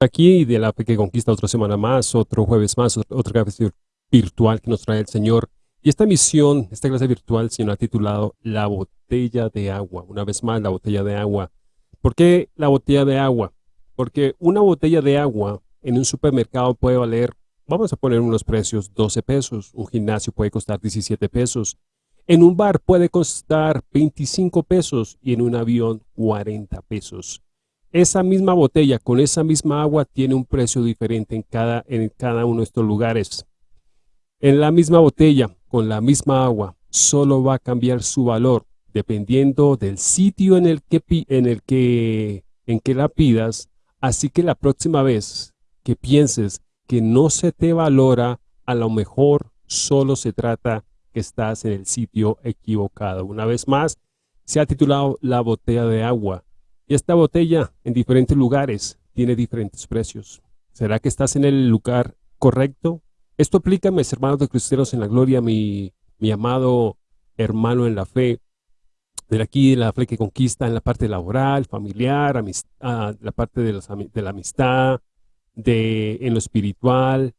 Aquí de la fe que conquista otra semana más, otro jueves más, otra clase virtual que nos trae el Señor. Y esta misión, esta clase virtual, Señor ha titulado La botella de agua. Una vez más, la botella de agua. ¿Por qué la botella de agua? Porque una botella de agua en un supermercado puede valer, vamos a poner unos precios, 12 pesos. Un gimnasio puede costar 17 pesos. En un bar puede costar 25 pesos y en un avión 40 pesos. Esa misma botella con esa misma agua tiene un precio diferente en cada, en cada uno de estos lugares. En la misma botella, con la misma agua, solo va a cambiar su valor dependiendo del sitio en el que, en el que, en que la pidas. Así que la próxima vez que pienses que no se te valora, a lo mejor solo se trata que estás en el sitio equivocado. Una vez más, se ha titulado La botella de agua. Y esta botella en diferentes lugares tiene diferentes precios. ¿Será que estás en el lugar correcto? Esto aplica, mis hermanos de cristianos en la gloria, mi, mi amado hermano en la fe, de aquí la fe que conquista en la parte laboral, familiar, amistad, la parte de, de, la amistad, de, en lo espiritual.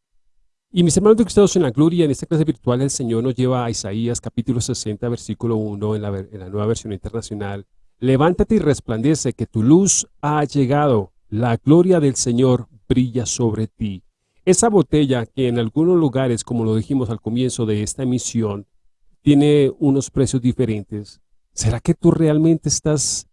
Y mis hermanos de cristianos en la gloria, en esta clase virtual el Señor nos lleva a Isaías capítulo 60, versículo 1 en la, en la nueva versión internacional, Levántate y resplandece que tu luz ha llegado, la gloria del Señor brilla sobre ti. Esa botella que en algunos lugares, como lo dijimos al comienzo de esta emisión, tiene unos precios diferentes. ¿Será que tú realmente estás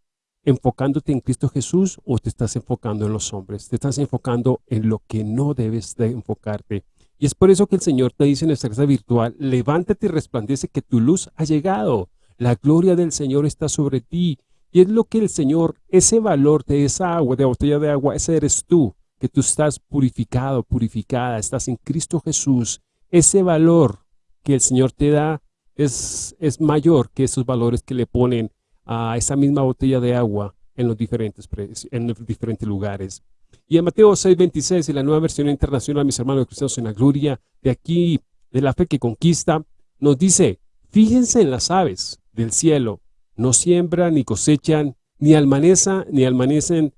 enfocándote en Cristo Jesús o te estás enfocando en los hombres? Te estás enfocando en lo que no debes de enfocarte. Y es por eso que el Señor te dice en esta casa virtual, levántate y resplandece que tu luz ha llegado. La gloria del Señor está sobre ti. Y es lo que el Señor, ese valor de esa agua, de botella de agua, ese eres tú, que tú estás purificado, purificada, estás en Cristo Jesús. Ese valor que el Señor te da es, es mayor que esos valores que le ponen a esa misma botella de agua en los diferentes, en diferentes lugares. Y en Mateo 6.26, en la nueva versión internacional, mis hermanos cristianos en la gloria, de aquí, de la fe que conquista, nos dice, fíjense en las aves del cielo, no siembran, ni cosechan, ni, almaneza, ni almanecen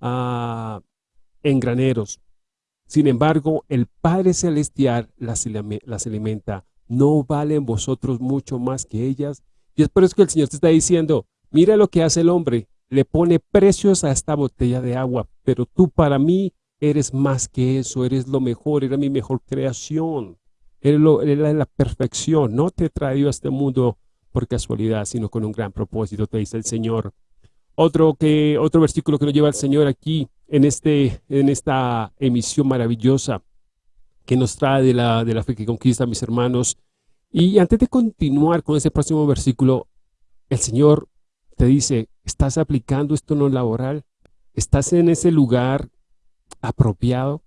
ah, en graneros. Sin embargo, el Padre Celestial las, alimenta. ¿No valen vosotros mucho más que ellas? Y es por eso que el Señor te está diciendo, mira lo que hace el hombre, le pone precios a esta botella de agua, pero tú para mí eres más que eso, eres lo mejor, eres mi mejor creación, eres, lo, eres la perfección, no te he traído a este mundo por casualidad, sino con un gran propósito, te dice el Señor. Otro, que, otro versículo que nos lleva el Señor aquí en, este, en esta emisión maravillosa que nos trae de la, de la fe que conquista, mis hermanos. Y antes de continuar con ese próximo versículo, el Señor te dice, ¿estás aplicando esto no laboral? ¿Estás en ese lugar apropiado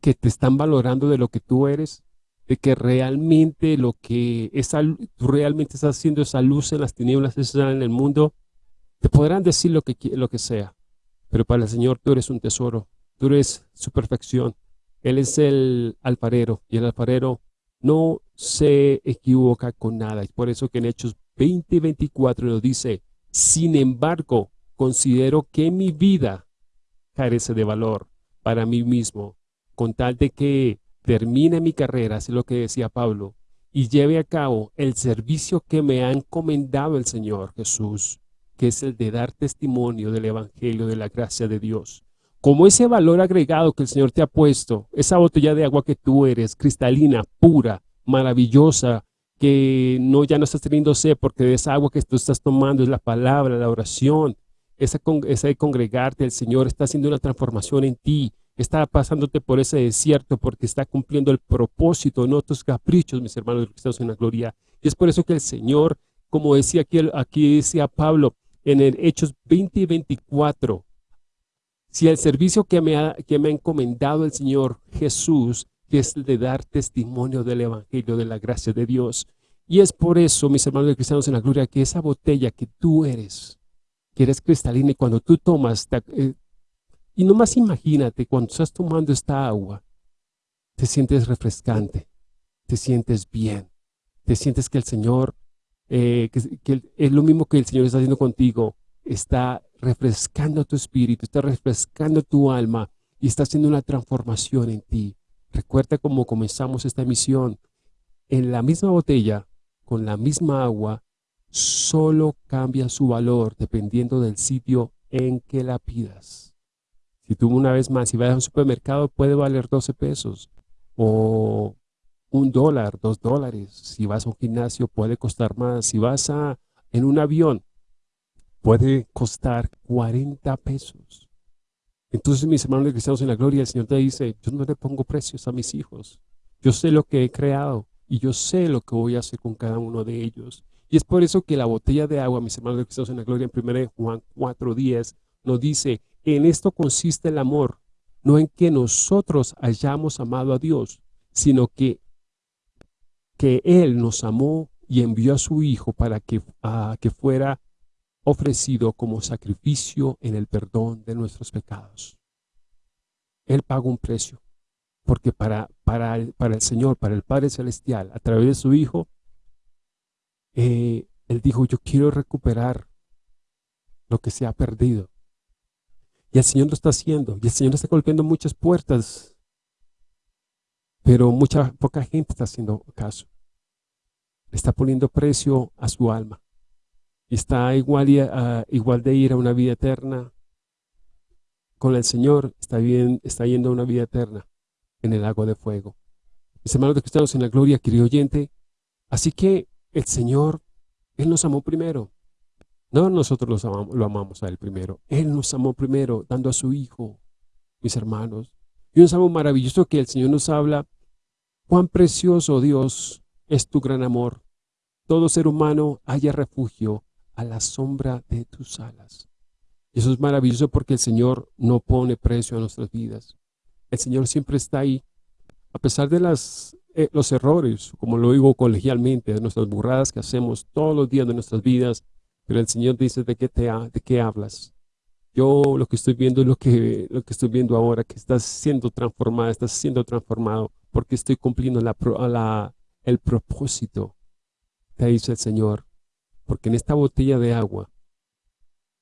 que te están valorando de lo que tú eres? De que realmente lo que esa, tú realmente estás haciendo esa luz en las tinieblas, esa en el mundo, te podrán decir lo que, lo que sea, pero para el Señor tú eres un tesoro, tú eres su perfección. Él es el alfarero y el alfarero no se equivoca con nada. Y por eso que en Hechos 20 y 24 nos dice, sin embargo, considero que mi vida carece de valor para mí mismo, con tal de que termine mi carrera, es lo que decía Pablo, y lleve a cabo el servicio que me ha encomendado el Señor Jesús, que es el de dar testimonio del Evangelio de la gracia de Dios. Como ese valor agregado que el Señor te ha puesto, esa botella de agua que tú eres, cristalina, pura, maravillosa, que no ya no estás teniendo sed porque de esa agua que tú estás tomando es la palabra, la oración, esa, esa de congregarte, el Señor está haciendo una transformación en ti, está pasándote por ese desierto porque está cumpliendo el propósito, no tus caprichos, mis hermanos cristianos en la gloria. Y es por eso que el Señor, como decía aquí, aquí decía Pablo, en el Hechos 20 y 24, si el servicio que me, ha, que me ha encomendado el Señor Jesús, que es el de dar testimonio del Evangelio, de la gracia de Dios. Y es por eso, mis hermanos cristianos en la gloria, que esa botella que tú eres, que eres cristalina, y cuando tú tomas, eh, y nomás imagínate, cuando estás tomando esta agua, te sientes refrescante, te sientes bien, te sientes que el Señor, eh, que, es lo mismo que el Señor está haciendo contigo, está refrescando tu espíritu, está refrescando tu alma, y está haciendo una transformación en ti. Recuerda cómo comenzamos esta misión. En la misma botella, con la misma agua, solo cambia su valor dependiendo del sitio en que la pidas. Si tú una vez más, si vas a un supermercado, puede valer 12 pesos o un dólar, dos dólares. Si vas a un gimnasio, puede costar más. Si vas a, en un avión, puede costar 40 pesos. Entonces, mis hermanos de cristianos en la gloria, el Señor te dice, yo no le pongo precios a mis hijos. Yo sé lo que he creado y yo sé lo que voy a hacer con cada uno de ellos. Y es por eso que la botella de agua, mis hermanos de cristianos en la gloria, en 1 Juan 4.10, nos dice, en esto consiste el amor, no en que nosotros hayamos amado a Dios, sino que, que Él nos amó y envió a su Hijo para que, que fuera ofrecido como sacrificio en el perdón de nuestros pecados. Él pagó un precio, porque para, para, el, para el Señor, para el Padre Celestial, a través de su Hijo, eh, Él dijo, yo quiero recuperar lo que se ha perdido. Y el Señor lo está haciendo. Y el Señor está golpeando muchas puertas. Pero mucha, poca gente está haciendo caso. Está poniendo precio a su alma. Está igual, igual de ir a una vida eterna con el Señor. Está, bien, está yendo a una vida eterna en el agua de fuego. Mis hermanos de cristianos en la gloria, querido oyente. Así que el Señor, Él nos amó primero. No nosotros lo amamos a Él primero. Él nos amó primero, dando a su Hijo, mis hermanos. Y un salmo maravilloso que el Señor nos habla. Cuán precioso, Dios, es tu gran amor. Todo ser humano haya refugio a la sombra de tus alas. Y eso es maravilloso porque el Señor no pone precio a nuestras vidas. El Señor siempre está ahí. A pesar de las, eh, los errores, como lo digo colegialmente, de nuestras burradas que hacemos todos los días de nuestras vidas, pero el Señor dice, ¿de qué, te de qué hablas? Yo lo que estoy viendo es lo que, lo que estoy viendo ahora, que estás siendo transformada, estás siendo transformado, porque estoy cumpliendo la, la, el propósito, te dice el Señor. Porque en esta botella de agua,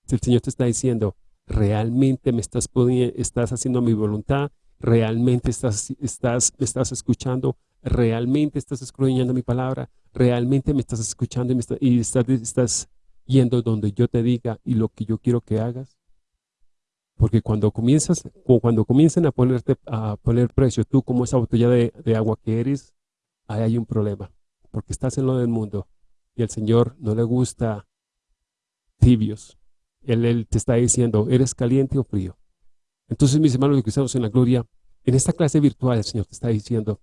el Señor te está diciendo, realmente me estás, estás haciendo mi voluntad, realmente estás, estás, me estás escuchando, realmente estás escudriñando mi palabra, realmente me estás escuchando y, me estás yendo donde yo te diga y lo que yo quiero que hagas? Porque cuando comienzas, cuando comiencen a ponerte a poner precio, tú como esa botella de, agua que eres, ahí hay un problema. Porque estás en lo del mundo y el Señor no le gusta tibios. Él, te está diciendo, ¿eres caliente o frío? Entonces, mis hermanos cristianos en la gloria, en esta clase virtual el Señor te está diciendo,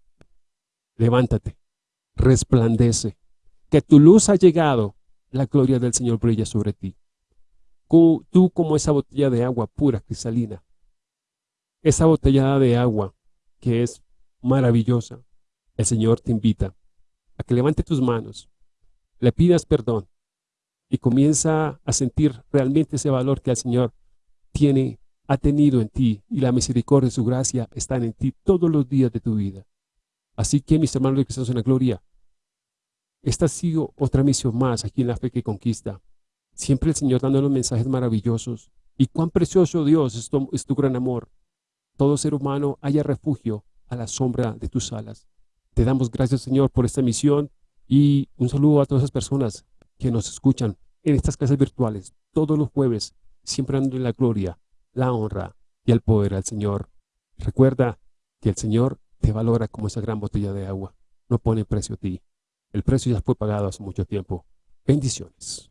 levántate, resplandece, que tu luz ha llegado la gloria del Señor brilla sobre ti. Tú como esa botella de agua pura, cristalina, esa botella de agua que es maravillosa, el Señor te invita a que levante tus manos, le pidas perdón y comienza a sentir realmente ese valor que el Señor tiene, ha tenido en ti y la misericordia y su gracia están en ti todos los días de tu vida. Así que mis hermanos de Cristo en la gloria, esta ha sido otra misión más aquí en la fe que conquista. Siempre el Señor dando los mensajes maravillosos. Y cuán precioso Dios es tu, es tu gran amor. Todo ser humano haya refugio a la sombra de tus alas. Te damos gracias Señor por esta misión y un saludo a todas esas personas que nos escuchan en estas clases virtuales todos los jueves, siempre dando la gloria, la honra y el poder al Señor. Recuerda que el Señor te valora como esa gran botella de agua. No pone precio a ti. El precio ya fue pagado hace mucho tiempo. Bendiciones.